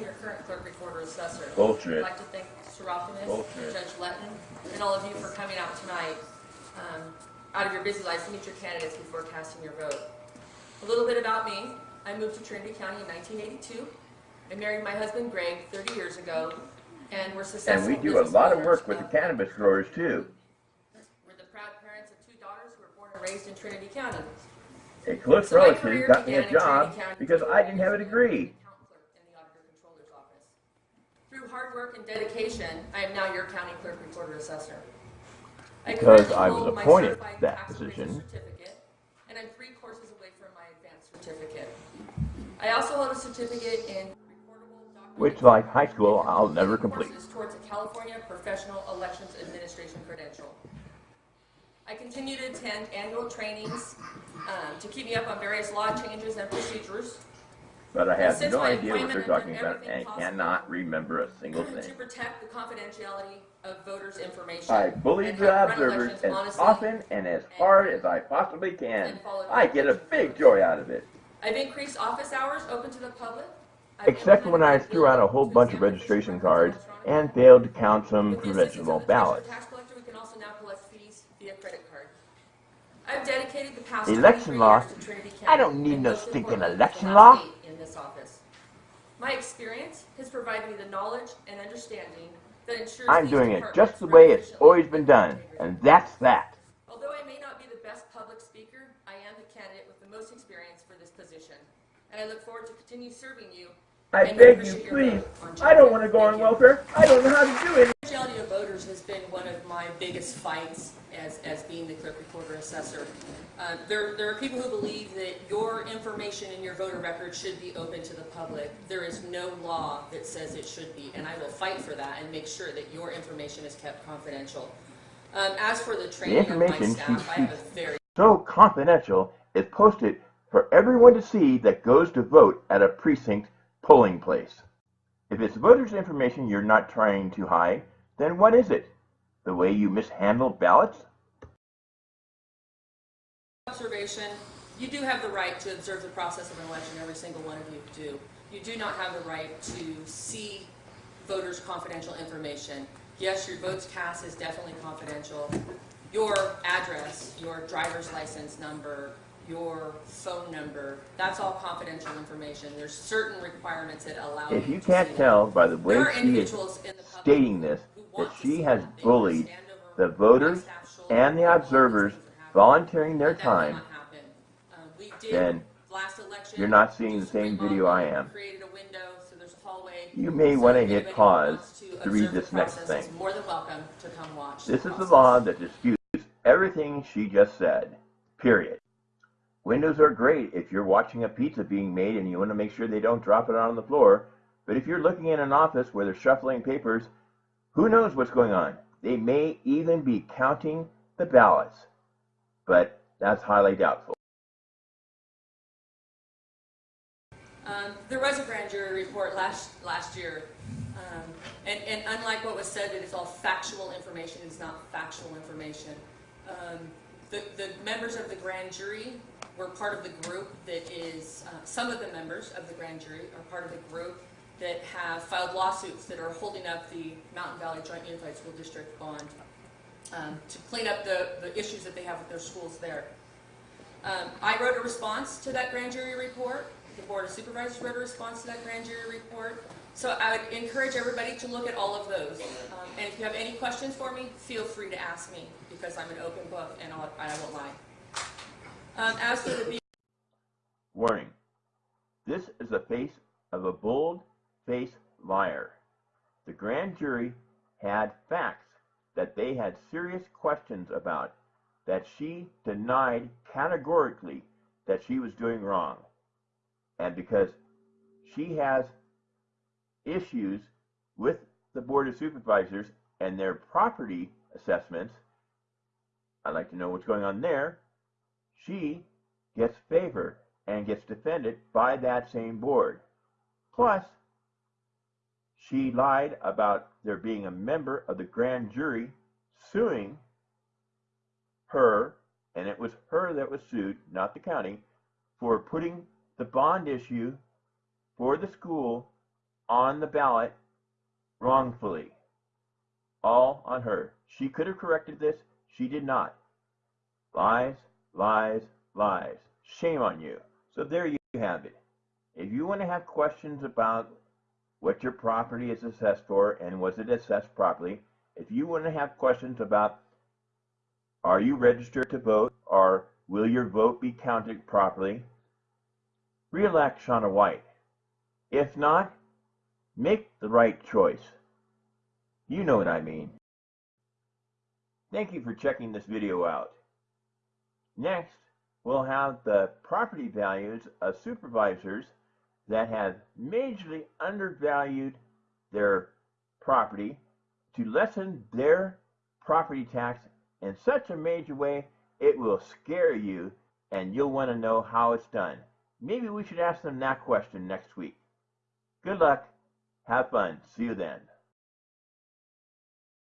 your current clerk recorder assessor. Bullshit. I'd like to thank Bullshit. and Judge Letton and all of you for coming out tonight, um, out of your busy lives to meet your candidates before casting your vote. A little bit about me. I moved to Trinity County in 1982. I married my husband Greg 30 years ago, and we're successful And we do a lot of work with the cannabis growers too. We're the proud parents of two daughters who were born and raised in Trinity County. A close So relative got me a job because I didn't have a degree. account clerk in the auditor controller's office. Through hard work and dedication, I am now your county clerk recorder assessor. I Because I was appointed that position. certificate, And I'm three courses away from my advanced certificate. I also hold a certificate in. Which, like high school, I'll never complete. Towards a California Professional Elections Administration credential. I continue to attend annual trainings um, to keep me up on various law changes and procedures. But I have Since no my idea what they're I've talking done about everything and possible cannot remember a single to thing. protect the confidentiality of voters' information. I bully and the run observers elections as honestly. often and as hard as I possibly can. and I get a big joy out of it. I've increased office hours open to the public. I've Except when I threw out a whole to bunch of registration records cards electronically. and failed to count some With the assistance provisional of the treasurer ballots. tax collector, we can also now collect fees via credit card. I've dedicated the past Election 23 law? years to Trinity I don't need and no most stinking importantly, election the law. last eight In this office. My experience has provided me the knowledge and understanding that ensures I'm doing it just the way it's always been done, and that's that. Although I may not be the best public speaker, I am the candidate with the most experience for this position. And I look forward to continue serving you. I beg you, please. I don't want to go on welfare. I don't know how to do it. Confidentiality of voters has been one of my biggest fights as, as being the clerk recorder assessor. Uh, there, there are people who believe that your information in your voter record should be open to the public. There is no law that says it should be, and I will fight for that and make sure that your information is kept confidential. Um, as for the training of my information staff, I have a very So confidential is posted for everyone to see that goes to vote at a precinct polling place. If it's voters' information you're not trying to hide, then what is it? The way you mishandle ballots? observation, you do have the right to observe the process of an election, every single one of you do. You do not have the right to see voters' confidential information. Yes, your votes cast is definitely confidential. Your address, your driver's license number, your phone number, that's all confidential information. There's certain requirements that allow you to. If to you can't tell by the way she is the stating this that she has bullied the voters and the while all these observers things are happening. volunteering their time. Um, then you're not seeing the same video I am. Created a window, so there's a hallway. You may want to hit pause to read this next thing. More than welcome to come watch. This is the law that disputes everything she just said. Period. Windows are great if you're watching a pizza being made and you want to make sure they don't drop it on the floor. But if you're looking in an office where they're shuffling papers, who knows what's going on? They may even be counting the ballots. But that's highly doubtful. Um, there was a grand jury report last, last year, um, and, and unlike what was said, that it's all factual information, it's not factual information. Um, the, the members of the grand jury were part of the group that is, uh, some of the members of the grand jury are part of the group that have filed lawsuits that are holding up the Mountain Valley Joint Unified School District bond um, to clean up the, the issues that they have with their schools there. Um, I wrote a response to that grand jury report. The Board of Supervisors wrote a response to that grand jury report. So I would encourage everybody to look at all of those. Um, and if you have any questions for me, feel free to ask me because I'm an open book and I'll, I won't lie. Um, as for the Warning. This is the face of a bold-faced liar. The grand jury had facts that they had serious questions about that she denied categorically that she was doing wrong. And because she has issues with the Board of Supervisors and their property assessments, I'd like to know what's going on there. She gets favor and gets defended by that same board. Plus, she lied about there being a member of the grand jury suing her, and it was her that was sued, not the county, for putting the bond issue for the school on the ballot wrongfully. All on her. She could have corrected this. She did not. Lies, lies, lies. Shame on you. So there you have it. If you want to have questions about what your property is assessed for and was it assessed properly, if you want to have questions about are you registered to vote or will your vote be counted properly, re-elect Shauna White. If not, make the right choice. You know what I mean. Thank you for checking this video out. Next, we'll have the property values of supervisors that have majorly undervalued their property to lessen their property tax in such a major way it will scare you and you'll want to know how it's done. Maybe we should ask them that question next week. Good luck. Have fun. See you then.